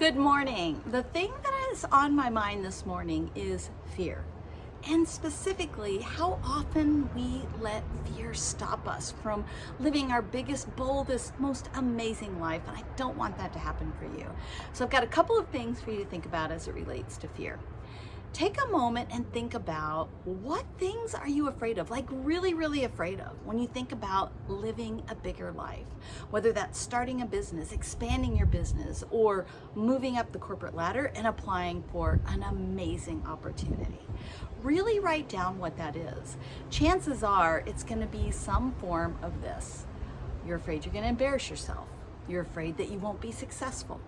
Good morning. The thing that is on my mind this morning is fear. And specifically, how often we let fear stop us from living our biggest, boldest, most amazing life. And I don't want that to happen for you. So I've got a couple of things for you to think about as it relates to fear take a moment and think about what things are you afraid of, like really, really afraid of when you think about living a bigger life, whether that's starting a business, expanding your business, or moving up the corporate ladder and applying for an amazing opportunity. Really write down what that is. Chances are it's gonna be some form of this. You're afraid you're gonna embarrass yourself. You're afraid that you won't be successful.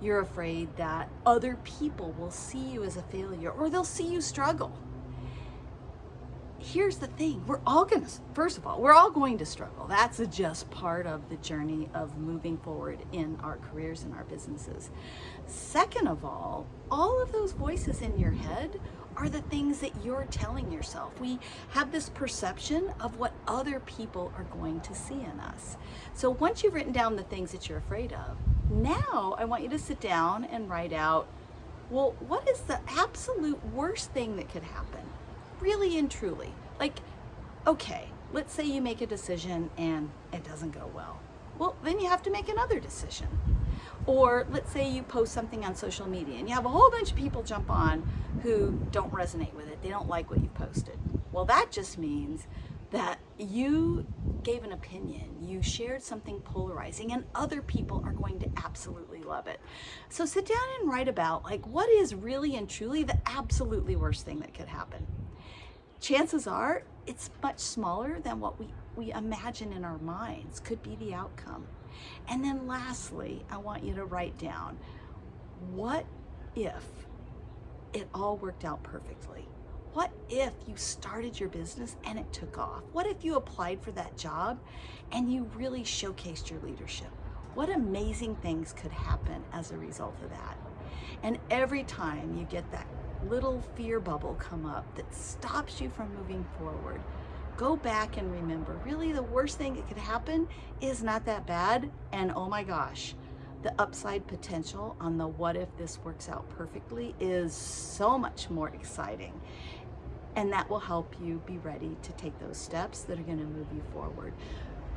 You're afraid that other people will see you as a failure or they'll see you struggle. Here's the thing, we're all gonna, first of all, we're all going to struggle. That's just part of the journey of moving forward in our careers and our businesses. Second of all, all of those voices in your head are the things that you're telling yourself. We have this perception of what other people are going to see in us. So once you've written down the things that you're afraid of, now I want you to sit down and write out, well, what is the absolute worst thing that could happen? Really and truly. Like, okay, let's say you make a decision and it doesn't go well. Well, then you have to make another decision. Or let's say you post something on social media and you have a whole bunch of people jump on who don't resonate with it. They don't like what you posted. Well, that just means that you gave an opinion, you shared something polarizing, and other people are going to absolutely love it. So sit down and write about like what is really and truly the absolutely worst thing that could happen. Chances are it's much smaller than what we, we imagine in our minds could be the outcome. And then lastly, I want you to write down what if it all worked out perfectly? What if you started your business and it took off? What if you applied for that job and you really showcased your leadership? What amazing things could happen as a result of that? And every time you get that little fear bubble come up that stops you from moving forward, go back and remember, really the worst thing that could happen is not that bad. And oh my gosh, the upside potential on the what if this works out perfectly is so much more exciting and that will help you be ready to take those steps that are going to move you forward.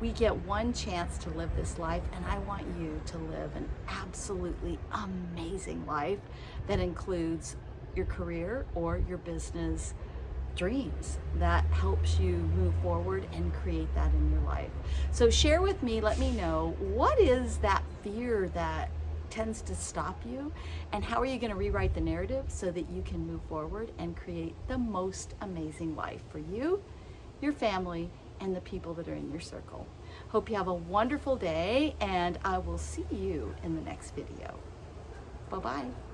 We get one chance to live this life, and I want you to live an absolutely amazing life that includes your career or your business dreams that helps you move forward and create that in your life. So share with me, let me know, what is that fear that tends to stop you and how are you going to rewrite the narrative so that you can move forward and create the most amazing life for you, your family, and the people that are in your circle. Hope you have a wonderful day and I will see you in the next video. Bye-bye.